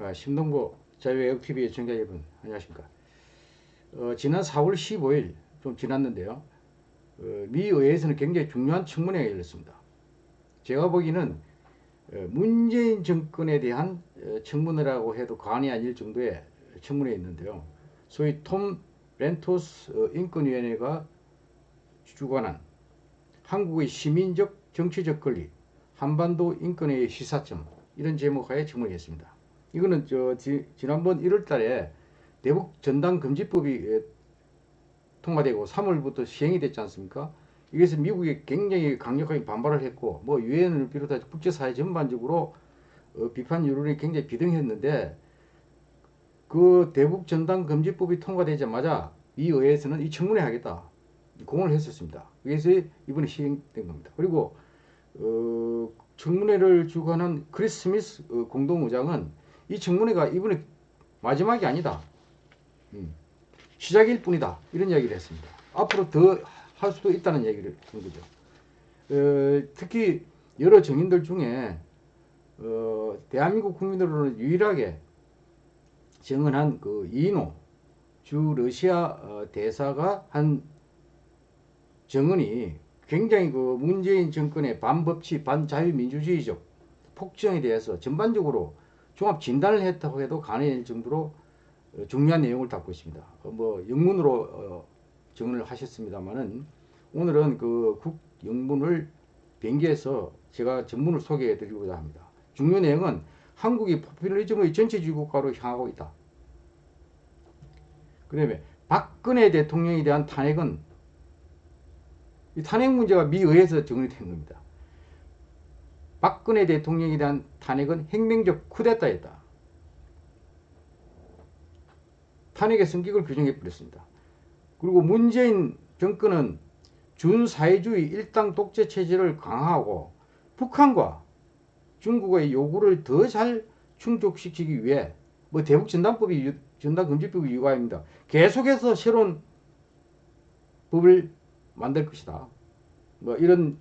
어, 심동보 자유외국TV 청자 여러분 안녕하십니까. 어, 지난 4월 15일 좀 지났는데요. 어, 미 의회에서는 굉장히 중요한 청문회가 열렸습니다. 제가 보기에는 어, 문재인 정권에 대한 어, 청문회라고 해도 과언이 아닐 정도의 청문회 있는데요. 소위 톰 렌토스 어, 인권위원회가 주관한 한국의 시민적 정치적 권리 한반도 인권의 시사점 이런 제목하에 청문했습니다. 이거는 저 지, 난번 1월달에 대북 전당 금지법이 통과되고 3월부터 시행이 됐지 않습니까? 이것을 미국이 굉장히 강력하게 반발을 했고 뭐 유엔을 비롯해 국제사회 전반적으로 어, 비판 여론이 굉장히 비등했는데 그 대북 전당 금지법이 통과되자마자 이 의회에서는 이 청문회 하겠다 공을 했었습니다. 그래서 이번에 시행된 겁니다. 그리고 어, 청문회를 주관한 크리스 스미스 어, 공동의장은 이 청문회가 이번에 마지막이 아니다. 음, 시작일 뿐이다. 이런 이야기를 했습니다. 앞으로 더 할 수도 있다는 얘기를 한 거죠. 어, 특히 여러 정인들 중에 어, 대한민국 국민으로는 유일하게 정언한 그 이노 주 러시아 어, 대사가 한 정언이 굉장히 그 문재인 정권의 반법치, 반자유민주주의적 폭정에 대해서 전반적으로 종합 진단을 했다고 해도 가능할 정도로 어, 중요한 내용을 담고 있습니다. 어, 뭐 영문으로 어, 정언을 하셨습니다만은 오늘은 그 국영문을 변기해서 제가 전문을 소개해 드리고자 합니다. 중요 내용은 한국이 포퓰리즘의 전체주의 국가로 향하고 있다. 그 다음에 박근혜 대통령에 대한 탄핵은 이 탄핵 문제가 미 의회에서 정리된 겁니다. 박근혜 대통령에 대한 탄핵은 혁명적 쿠데타였다. 탄핵의 성격을 규정해 버렸습니다. 그리고 문재인 정권은 준사회주의 일당 독재 체제를 강화하고 북한과 중국의 요구를 더 잘 충족시키기 위해 뭐 대북 전단법이 전단금지법이 유가입니다. 계속해서 새로운 법을 만들 것이다. 뭐 이런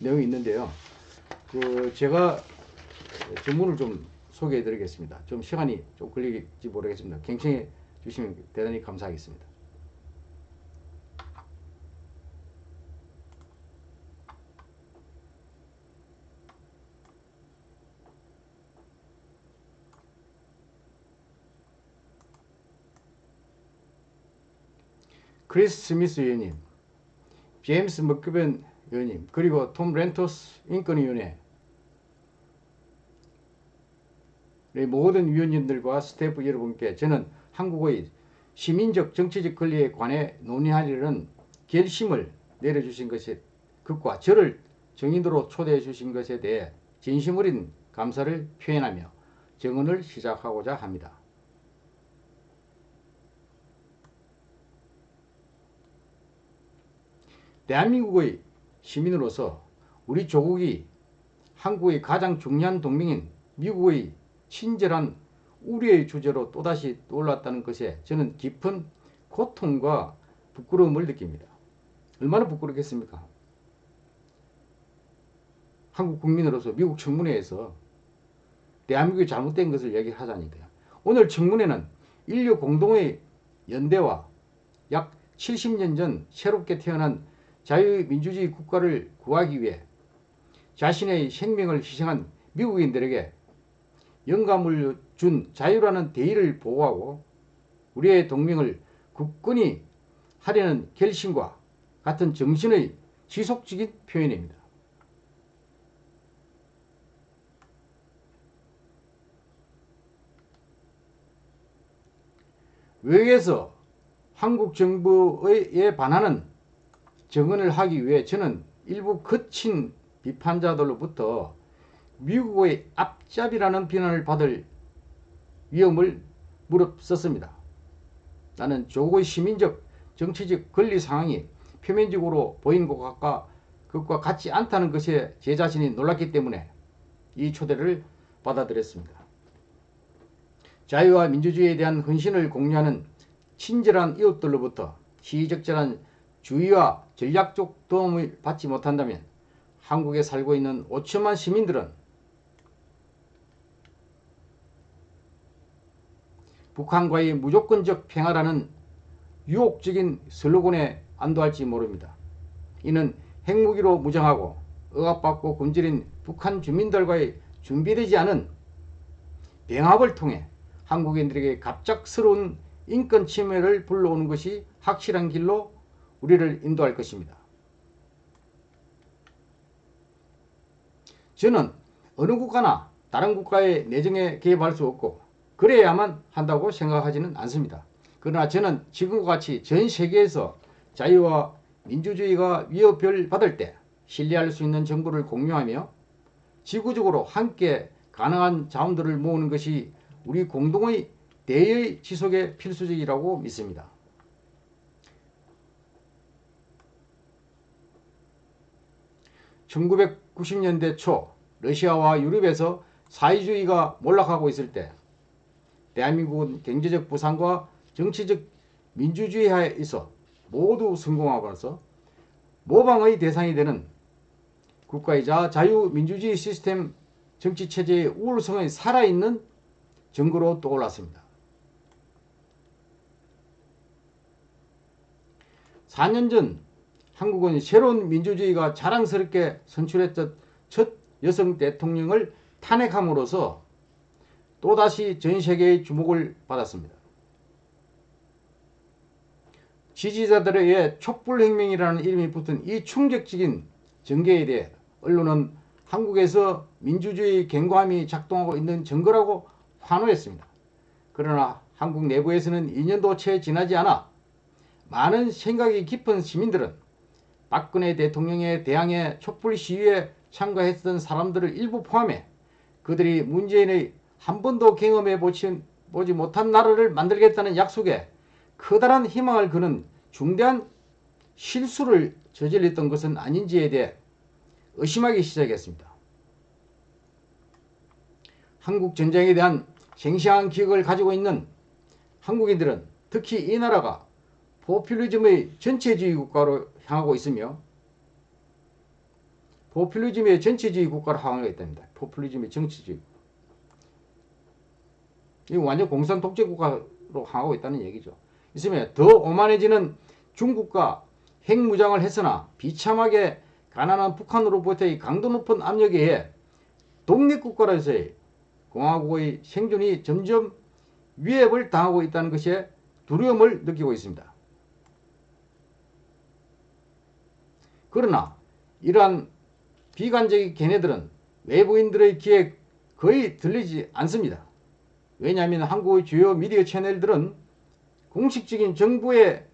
내용이 있는데요. 그 제가 전문을 좀 소개해 드리겠습니다. 좀 시간이 좀 걸릴지 모르겠습니다. 경청해 주시면 대단히 감사하겠습니다. 크리스 스미스 의원님 제임스 맥거번 의원님 그리고 톰 란토스 인권위원회 모든 위원님들과 스태프 여러분께 저는 한국의 시민적 정치적 권리에 관해 논의하려는 결심을 내려주신 것에 그와 저를 증인으로 초대해 주신 것에 대해 진심 어린 감사를 표현하며 증언을 시작하고자 합니다. 대한민국의 시민으로서 우리 조국이 한국의 가장 중요한 동맹인 미국의 친절한 우리의 주제로 또다시 떠올랐다는 것에 저는 깊은 고통과 부끄러움을 느낍니다. 얼마나 부끄럽겠습니까? 한국 국민으로서 미국 청문회에서 대한민국이 잘못된 것을 얘기하자니까요. 오늘 청문회는 인류 공동의 연대와 약 70년 전 새롭게 태어난 자유민주주의 국가를 구하기 위해 자신의 생명을 희생한 미국인들에게 영감을 준 자유라는 대의를 보호하고 우리의 동맹을 굳건히 하려는 결심과 같은 정신의 지속적인 표현입니다. 외국에서 한국 정부에 반하는 정언을 하기 위해 저는 일부 거친 비판자들로부터 미국의 앞잡이라는 비난을 받을 위험을 무릅썼습니다. 나는 조국의 시민적 정치적 권리 상황이 표면적으로 보이는 것과 그것과 같지 않다는 것에 제 자신이 놀랐기 때문에 이 초대를 받아들였습니다. 자유와 민주주의에 대한 헌신을 공유하는 친절한 이웃들로부터 시적절한 주의와 전략적 도움을 받지 못한다면 한국에 살고 있는 5천만 시민들은 북한과의 무조건적 평화라는 유혹적인 슬로건에 안도할지 모릅니다. 이는 핵무기로 무장하고 억압받고 굶주린 북한 주민들과의 준비되지 않은 병합을 통해 한국인들에게 갑작스러운 인권 침해를 불러오는 것이 확실한 길로 우리를 인도할 것입니다. 저는 어느 국가나 다른 국가의 내정에 개입할 수 없고 그래야만 한다고 생각하지는 않습니다. 그러나 저는 지금과 같이 전 세계에서 자유와 민주주의가 위협을 받을 때 신뢰할 수 있는 정보를 공유하며 지구적으로 함께 가능한 자원들을 모으는 것이 우리 공동의 대의 지속에 필수적이라고 믿습니다. (1990년대) 초 러시아와 유럽에서 사회주의가 몰락하고 있을 때 대한민국은 경제적 부상과 정치적 민주주의 하에 있어 모두 성공하고서 모방의 대상이 되는 국가이자 자유민주주의 시스템 정치체제의 우월성의 살아있는 증거로 떠올랐습니다. 4년 전 한국은 새로운 민주주의가 자랑스럽게 선출했던 첫 여성 대통령을 탄핵함으로써 또다시 전 세계의 주목을 받았습니다. 지지자들에 의해 촛불혁명이라는 이름이 붙은 이 충격적인 전개에 대해 언론은 한국에서 민주주의 경고함이 작동하고 있는 증거라고 환호했습니다. 그러나 한국 내부에서는 2년도 채 지나지 않아 많은 생각이 깊은 시민들은 박근혜 대통령의 대항해 촛불 시위에 참가했던 사람들을 일부 포함해 그들이 문재인의 한 번도 경험해 보지, 못한 나라를 만들겠다는 약속에 커다란 희망을 그는 중대한 실수를 저질렀던 것은 아닌지에 대해 의심하기 시작했습니다. 한국 전쟁에 대한 생생한 기억을 가지고 있는 한국인들은 특히 이 나라가 포퓰리즘의 전체주의 국가로 향하고 있으며 포퓰리즘의 전체주의 국가로 향하고 있답니다. 포퓰리즘의 정치주의. 이 완전 공산 독재 국가로 향하고 있다는 얘기죠. 있으면 더 오만해지는 중국과 핵무장을 했으나 비참하게 가난한 북한으로부터의 강도 높은 압력에 의해 독립국가로서의 공화국의 생존이 점점 위협을 당하고 있다는 것에 두려움을 느끼고 있습니다. 그러나 이러한 비관적인 견해들은 외부인들의 귀에 거의 들리지 않습니다. 왜냐하면 한국의 주요 미디어 채널들은 공식적인 정부의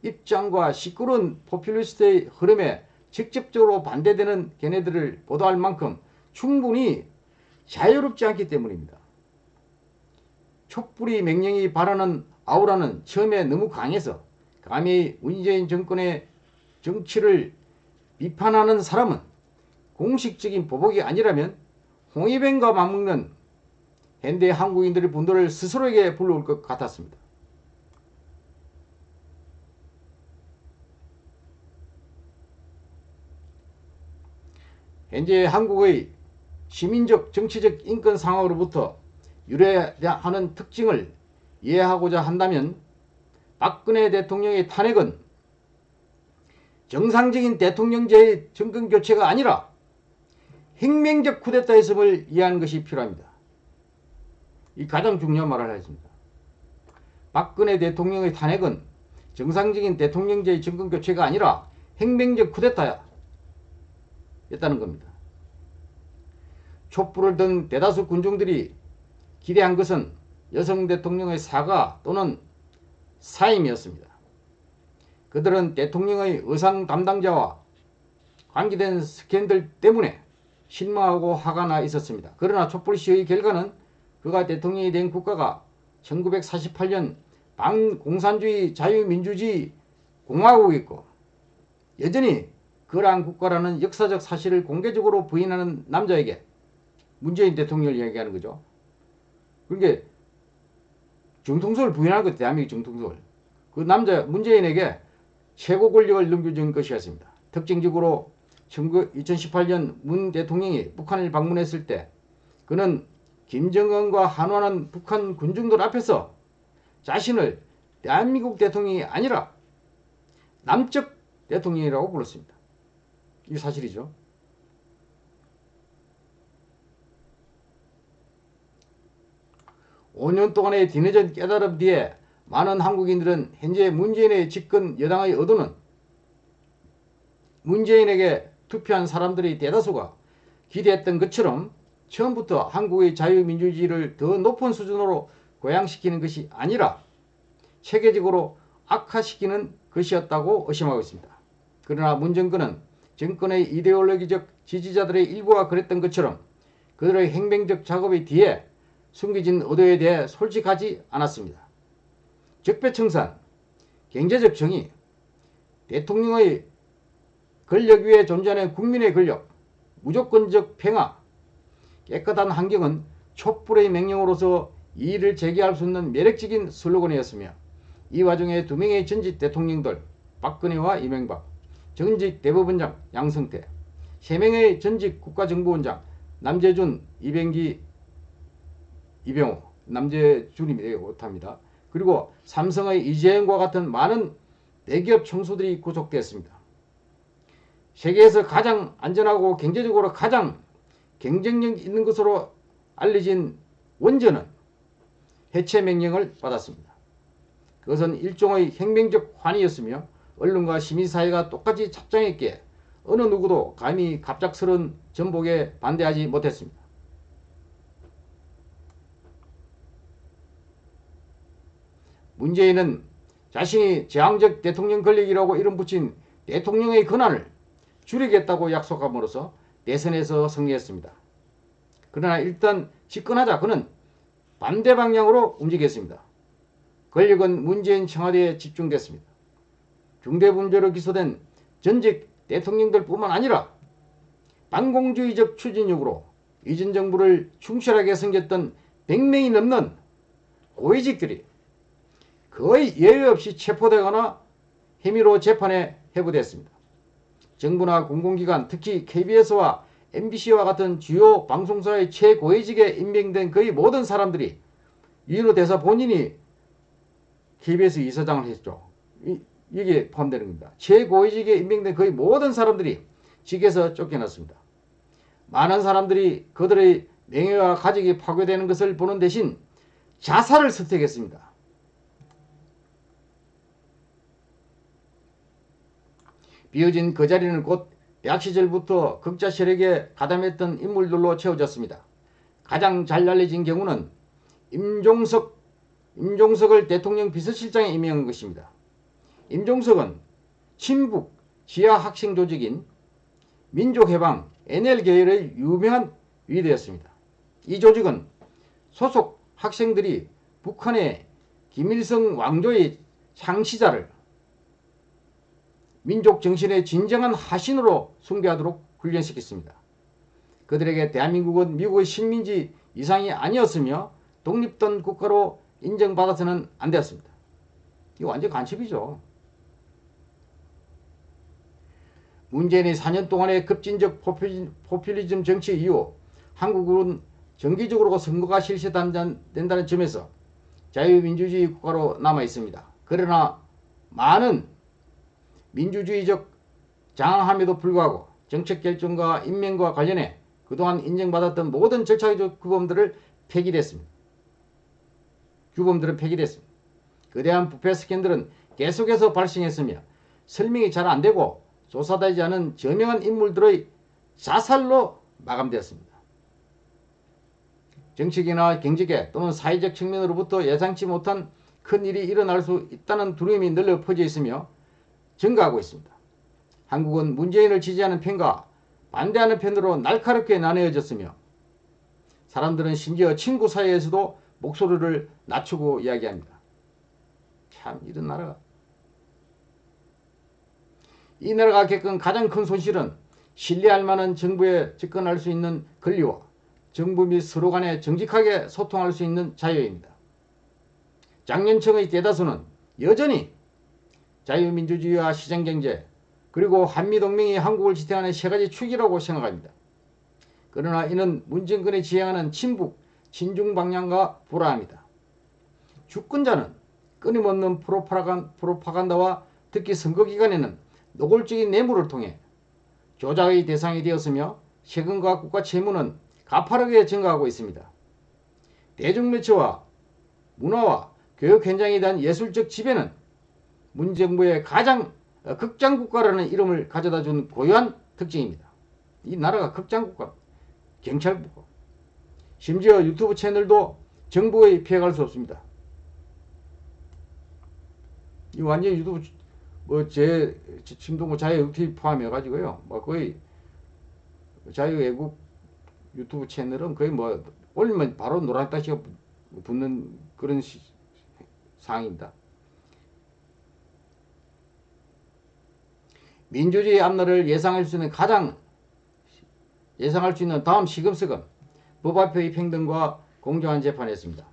입장과 시끄러운 포퓰리스트의 흐름에 직접적으로 반대되는 견해들을 보도할 만큼 충분히 자유롭지 않기 때문입니다. 촛불이 맹령이 바라는 아우라는 처음에 너무 강해서 감히 문재인 정권의 정치를 비판하는 사람은 공식적인 보복이 아니라면 홍위병과 맞먹는 현대 한국인들의 분노를 스스로에게 불러올 것 같았습니다. 현재 한국의 시민적 정치적 인권 상황으로부터 유래하는 특징을 이해하고자 한다면 박근혜 대통령의 탄핵은 정상적인 대통령제의 정권교체가 아니라 혁명적 쿠데타였음을 이해하는 것이 필요합니다. 이 가장 중요한 말을 하겠습니다. 박근혜 대통령의 탄핵은 정상적인 대통령제의 정권교체가 아니라 혁명적 쿠데타야 였다는 겁니다. 촛불을 든 대다수 군중들이 기대한 것은 여성 대통령의 사과 또는 사임이었습니다. 그들은 대통령의 의상 담당자와 관계된 스캔들 때문에 실망하고 화가 나 있었습니다. 그러나 촛불 시의 결과는 그가 대통령이 된 국가가 1948년 반공산주의 자유민주주의 공화국이고 여전히 그러한 국가라는 역사적 사실을 공개적으로 부인하는 남자에게 문재인 대통령을 이야기하는 거죠. 그러니까 정통성을 부인하는 것 대한민국 정통성을. 그 남자 문재인에게 최고 권력을 넘겨준 것이었습니다. 특징적으로 2018년 문 대통령이 북한을 방문했을 때 그는 김정은과 한화는 북한 군중들 앞에서 자신을 대한민국 대통령이 아니라 남측 대통령이라고 불렀습니다. 이 사실이죠. (5년) 동안의 뒤늦은 깨달음 뒤에 많은 한국인들은 현재 문재인의 집권 여당의 의도는 문재인에게 투표한 사람들의 대다수가 기대했던 것처럼 처음부터 한국의 자유민주주의를 더 높은 수준으로 고양시키는 것이 아니라 체계적으로 악화시키는 것이었다고 의심하고 있습니다. 그러나 문 정권은 정권의 이데올로기적 지지자들의 일부가 그랬던 것처럼 그들의 행정적 작업의 뒤에 숨겨진 의도에 대해 솔직하지 않았습니다. 적폐청산, 경제적 정의, 대통령의 권력 위에 존재하는 국민의 권력, 무조건적 평화, 깨끗한 환경은 촛불의 명령으로서 이의를 제기할 수 있는 매력적인 슬로건이었으며 이 와중에 두 명의 전직 대통령들 박근혜와 이명박, 전직 대법원장 양성태, 세 명의 전직 국가정보원장 남재준, 이병기, 이병호, 남재준이 못합니다. 그리고 삼성의 이재용과 같은 많은 대기업 총수들이 구속되었습니다. 세계에서 가장 안전하고 경제적으로 가장 경쟁력 있는 것으로 알려진 원전은 해체 명령을 받았습니다. 그것은 일종의 혁명적 환희였으며 언론과 시민사회가 똑같이 착장했기에 어느 누구도 감히 갑작스러운 전복에 반대하지 못했습니다. 문재인은 자신이 제왕적 대통령 권력이라고 이름 붙인 대통령의 권한을 줄이겠다고 약속함으로써 대선에서 승리했습니다. 그러나 일단 집권하자 그는 반대 방향으로 움직였습니다. 권력은 문재인 청와대에 집중됐습니다. 중대범죄로 기소된 전직 대통령들 뿐만 아니라 반공주의적 추진력으로 이전 정부를 충실하게 섬겼던 100명이 넘는 고위직들이 거의 예외 없이 체포되거나 혐의로 재판에 회부됐습니다. 정부나 공공기관 특히 KBS와 MBC와 같은 주요 방송사의 최고위직에 임명된 거의 모든 사람들이 이로 대사 본인이 KBS 이사장을 했죠. 이, 이게 포함되는 겁니다. 최고위직에 임명된 거의 모든 사람들이 직에서 쫓겨났습니다. 많은 사람들이 그들의 명예와 가족이 파괴되는 것을 보는 대신 자살을 선택했습니다. 비어진 그 자리는 곧 대학 시절부터 극자 세력에 가담했던 인물들로 채워졌습니다. 가장 잘 알려진 경우는 임종석, 임종석을 대통령 비서실장에 임명한 것입니다. 임종석은 친북 지하 학생 조직인 민족해방 NL계열의 유명한 위대였습니다. 이 조직은 소속 학생들이 북한의 김일성 왕조의 창시자를 민족 정신의 진정한 하신으로 숭배하도록 훈련시켰습니다. 그들에게 대한민국은 미국의 식민지 이상이 아니었으며 독립된 국가로 인정받아서는 안 되었습니다. 이거 완전 간첩이죠. 문재인의 4년 동안의 급진적 포퓰리즘 정치 이후 한국은 정기적으로 선거가 실시된다는 점에서 자유민주주의 국가로 남아 있습니다. 그러나 많은 민주주의적 장함에도 불구하고 정책 결정과 임명과 관련해 그동안 인정받았던 모든 절차적 규범들을 폐기됐습니다. 규범들은 폐기됐습니다. 그대한 부패 스캔들은 계속해서 발생했으며 설명이 잘 안되고 조사되지 않은 저명한 인물들의 자살로 마감되었습니다. 정치계나 경제계 또는 사회적 측면으로부터 예상치 못한 큰 일이 일어날 수 있다는 두려움이 널려 퍼져 있으며 증가하고 있습니다. 한국은 문재인을 지지하는 편과 반대하는 편으로 날카롭게 나뉘어졌으며 사람들은 심지어 친구 사이에서도 목소리를 낮추고 이야기합니다. 참 이런 나라가 이 나라가 겪은 가장 큰 손실은 신뢰할 만한 정부에 접근할 수 있는 권리와 정부 및 서로 간에 정직하게 소통할 수 있는 자유입니다. 장년층의 대다수는 여전히 자유민주주의와 시장경제 그리고 한미동맹이 한국을 지탱하는 세 가지 축이라고 생각합니다. 그러나 이는 문정권이 지향하는 친북, 친중 방향과 불화합니다. 주권자는 끊임없는 프로파간, 프로파간다와 특히 선거 기간에는 노골적인 뇌물을 통해 조작의 대상이 되었으며 세금과 국가 채무는 가파르게 증가하고 있습니다. 대중매체와 문화와 교육 현장에 대한 예술적 지배는 문정부의 가장 어, 극장국가라는 이름을 가져다 준 고유한 특징입니다. 이 나라가 극장국가, 경찰국가. 심지어 유튜브 채널도 정부에 피해갈 수 없습니다. 이 완전히 유튜브 뭐제 침동고 자유 유튜브 포함해 가지고요. 뭐 거의 자유 외국 유튜브 채널은 거의 뭐 올리면 바로 노란 따시가 붙는 그런 시, 상황입니다. 민주주의 앞날을 예상할 수 있는 가장 예상할 수 있는 다음 시금석은 법 앞의 평등과 공정한 재판이었습니다.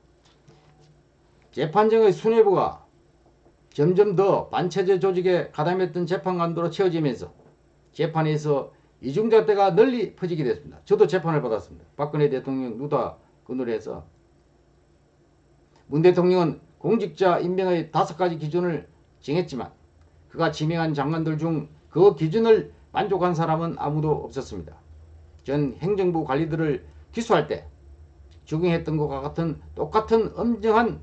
재판정의 수뇌부가 점점 더 반체제 조직에 가담했던 재판관도로 채워지면서 재판에서 이중잣대가 널리 퍼지게 됐습니다. 저도 재판을 받았습니다. 박근혜 대통령 누다 건으로 해서 문 대통령은 공직자 임명의 다섯 가지 기준을 정했지만 그가 지명한 장관들 중 그 기준을 만족한 사람은 아무도 없었습니다. 전 행정부 관리들을 기소할 때 적용했던 것과 같은 똑같은 엄정한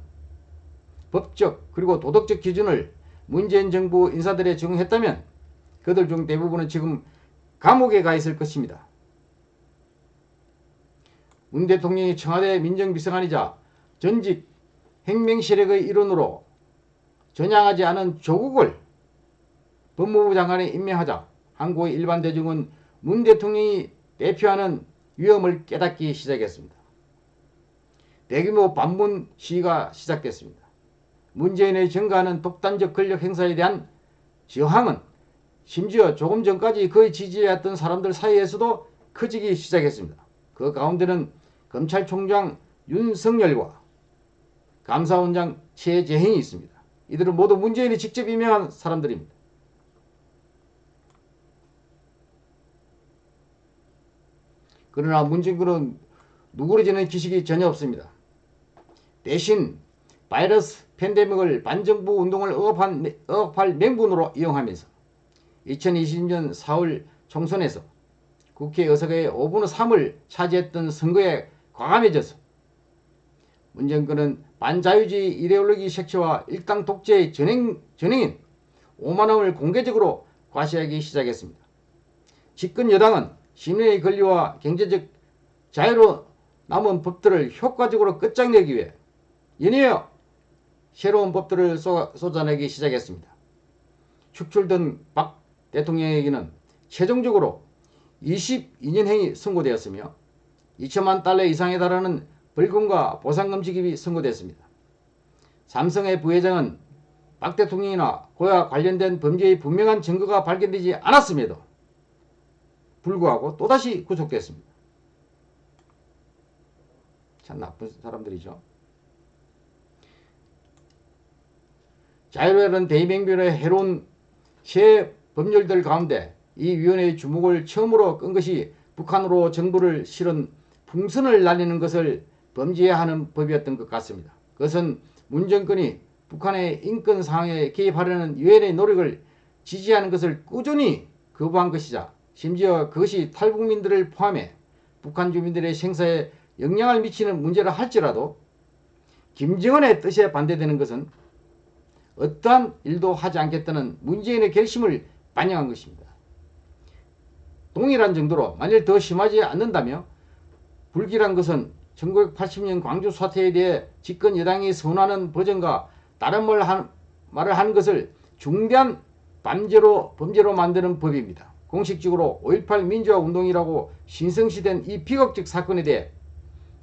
법적 그리고 도덕적 기준을 문재인 정부 인사들에 적용했다면 그들 중 대부분은 지금 감옥에 가 있을 것입니다. 문 대통령이 청와대 민정비서관이자 전직 행명세력의 일원으로 전향하지 않은 조국을 법무부 장관에 임명하자 한국의 일반 대중은 문 대통령이 대표하는 위험을 깨닫기 시작했습니다. 대규모 반문 시위가 시작됐습니다. 문재인의 증가하는 독단적 권력 행사에 대한 저항은 심지어 조금 전까지 그의 지지해왔던 사람들 사이에서도 커지기 시작했습니다. 그 가운데는 검찰총장 윤석열과 감사원장 최재행이 있습니다. 이들은 모두 문재인이 직접 임명한 사람들입니다. 그러나 문재인은 누구러지는 기식이 전혀 없습니다. 대신 바이러스 팬데믹을 반정부 운동을 억압한, 억압할 맹분으로 이용하면서 2020년 4월 총선에서 국회 의석의 5분의 3을 차지했던 선거에 과감해져서 문정권은 반자유주의 이데올로기 색채와 일당 독재의 전행, 전행인 오만함을 공개적으로 과시하기 시작했습니다. 집권 여당은 시민의 권리와 경제적 자유로 남은 법들을 효과적으로 끝장내기 위해 연이어 새로운 법들을 쏟아내기 시작했습니다. 축출된 박 대통령에게는 최종적으로 22년형이 선고되었으며 2천만 달러 이상에 달하는 벌금과 보상금 지급이 선고됐습니다. 삼성의 부회장은 박 대통령이나 그와 관련된 범죄의 분명한 증거가 발견되지 않았음에도 불구하고 또다시 구속됐습니다. 참 나쁜 사람들이죠. 자유로운 대의명분의 해로운 새 법률들 가운데 이 위원회의 주목을 처음으로 끈 것이 북한으로 정부를 실은 풍선을 날리는 것을 범죄해야 하는 법이었던 것 같습니다. 그것은 문정권이 북한의 인권 상황에 개입하려는 유엔의 노력을 지지하는 것을 꾸준히 거부한 것이자 심지어 그것이 탈북민들을 포함해 북한 주민들의 생사에 영향을 미치는 문제라 할지라도 김정은의 뜻에 반대되는 것은 어떠한 일도 하지 않겠다는 문재인의 결심을 반영한 것입니다. 동일한 정도로 만일 더 심하지 않는다며 불길한 것은 1980년 광주 사태에 대해 집권 여당이 선언하는 버전과 다른 말 한, 말을 한 것을 중대한 범죄로, 범죄로 만드는 법입니다. 공식적으로 5.18 민주화 운동이라고 신성시된 이 비극적 사건에 대해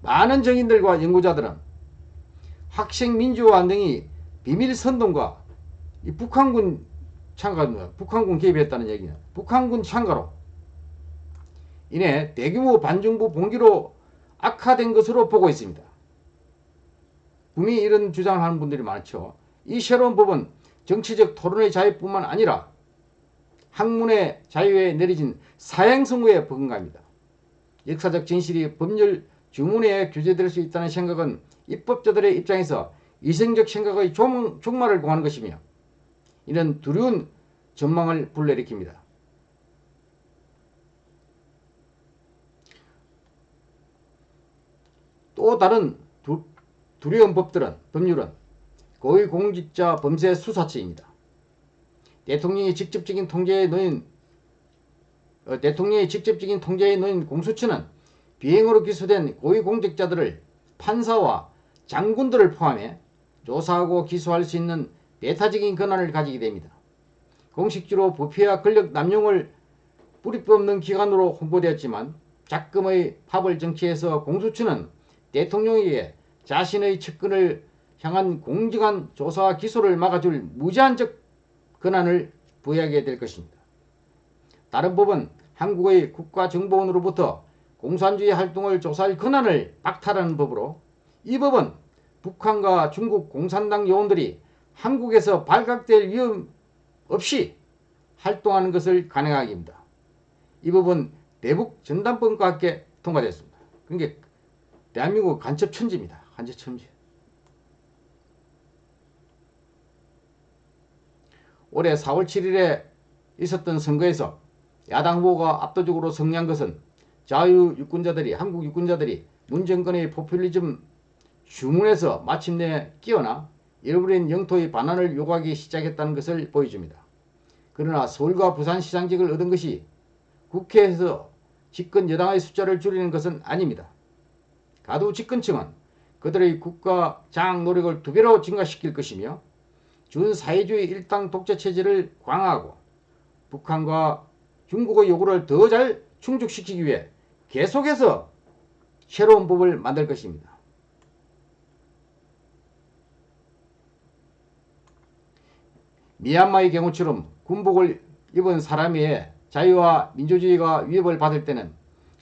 많은 정인들과 연구자들은 학생 민주화 운동이 비밀 선동과 북한군 참가, 북한군 개입했다는 얘기는 북한군 참가로 인해 대규모 반정부 봉기로 악화된 것으로 보고 있습니다. 분명히 이런 주장을 하는 분들이 많죠. 이 새로운 법은 정치적 토론의 자유뿐만 아니라 학문의 자유에 내려진 사행선고에 버금갑니다. 역사적 진실이 법률 주문에 규제될 수 있다는 생각은 입법자들의 입장에서 이성적 생각의 종, 종말을 공하는 것이며 이는 두려운 전망을 불러일으킵니다. 또 다른 두, 두려운 법들은 법률은 고위공직자 범죄 수사처입니다. 대통령이 직접적인 통제에 놓인 어, 대통령의 직접적인 통제에 놓인 공수처는 비행으로 기소된 고위공직자들을 판사와 장군들을 포함해 조사하고 기소할 수 있는 배타적인 권한을 가지게 됩니다. 공식적으로 부패와 권력 남용을 뿌리법 없는 기관으로 홍보되었지만 작금의 파벌 정치에서 공수처는 대통령에게 자신의 측근을 향한 공정한 조사와 기소를 막아줄 무제한적 권한을 부여하게 될 것입니다. 다른 법은 한국의 국가정보원으로부터 공산주의 활동을 조사할 권한을 박탈하는 법으로 이 법은 북한과 중국 공산당 요원들이 한국에서 발각될 위험 없이 활동하는 것을 가능하게 합니다. 이 법은 대북 전담법과 함께 통과됐습니다. 그러니까 대한민국 간첩 천지입니다. 간첩 천지. 올해 4월 7일에 있었던 선거에서 야당 후보가 압도적으로 승리한 것은 자유 유권자들이 한국 유권자들이 문 정권의 포퓰리즘 주문에서 마침내 끼어나 잃어버린 영토의 반환을 요구하기 시작했다는 것을 보여줍니다. 그러나 서울과 부산시장직을 얻은 것이 국회에서 집권 여당의 숫자를 줄이는 것은 아닙니다. 가두 집권층은 그들의 국가 장 노력을 두 배로 증가시킬 것이며 준사회주의 일당 독재 체제를 강화하고 북한과 중국의 요구를 더 잘 충족시키기 위해 계속해서 새로운 법을 만들 것입니다. 미얀마의 경우처럼 군복을 입은 사람의 자유와 민주주의가 위협을 받을 때는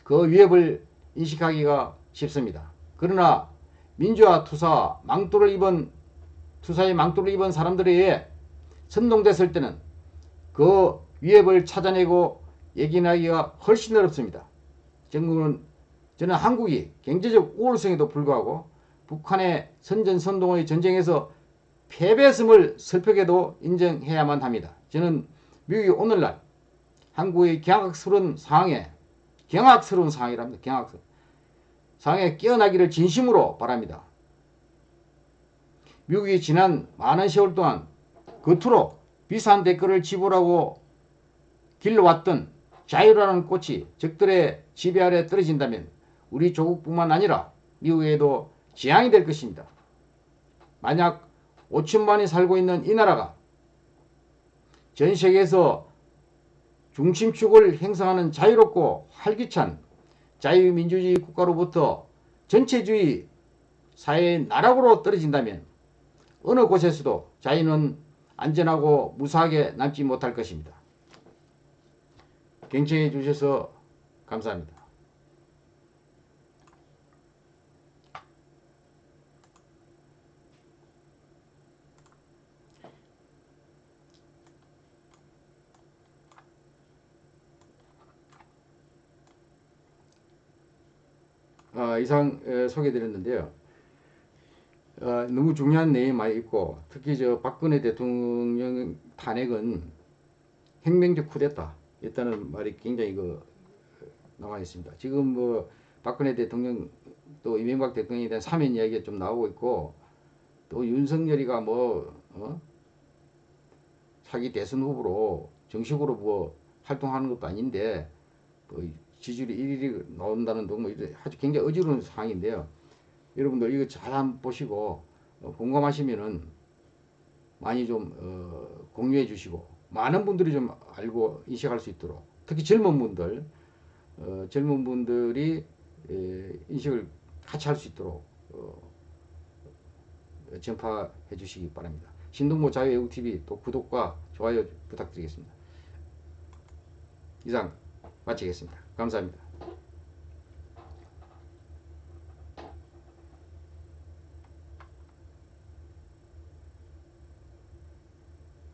그 위협을 인식하기가 쉽습니다. 그러나 민주화 투사 망토를 입은 투사의 망토를 입은 사람들에 의해 선동됐을 때는 그 위협을 찾아내고 얘기하기가 훨씬 어렵습니다. 정부는 저는 한국이 경제적 우월성에도 불구하고 북한의 선전선동의 전쟁에서 패배했음을 슬프게도 인정해야만 합니다. 저는 미국이 오늘날 한국의 경악스러운 상황에 경악스러운 상황이랍니다. 경악스러운 상황에 깨어나기를 진심으로 바랍니다. 미국이 지난 많은 세월 동안 겉으로 비싼 대가를 지불하고 길러왔던 자유라는 꽃이 적들의 지배 아래 떨어진다면 우리 조국뿐만 아니라 미국에도 지향이 될 것입니다. 만약 5천만이 살고 있는 이 나라가 전 세계에서 중심축을 행사하는 자유롭고 활기찬 자유민주주의 국가로부터 전체주의 사회의 나락으로 떨어진다면 어느 곳에서도 자유는 안전하고 무사하게 남지 못할 것입니다. 경청해 주셔서 감사합니다. 어, 이상 에, 소개드렸는데요. 어, 너무 중요한 내용이 많이 있고 특히 저 박근혜 대통령 탄핵은 혁명적 쿠데타 있다는 말이 굉장히 그 나와 있습니다. 지금 뭐 박근혜 대통령 또 이명박 대통령에 대한 사면 이야기가 좀 나오고 있고 또 윤석열이가 뭐 어? 차기 대선 후보로 정식으로 뭐 활동하는 것도 아닌데 뭐 지지율이 1위이 나온다는 둥뭐 아주 굉장히 어지러운 상황인데요. 여러분들 이거 잘 한번 보시고 어, 공감하시면은 많이 좀 어, 공유해 주시고 많은 분들이 좀 알고 인식할 수 있도록 특히 젊은 분들 어, 젊은 분들이 에, 인식을 같이 할 수 있도록 어, 전파해 주시기 바랍니다. 신동모 자유외국TV 또 구독과 좋아요 부탁드리겠습니다. 이상 마치겠습니다. 감사합니다.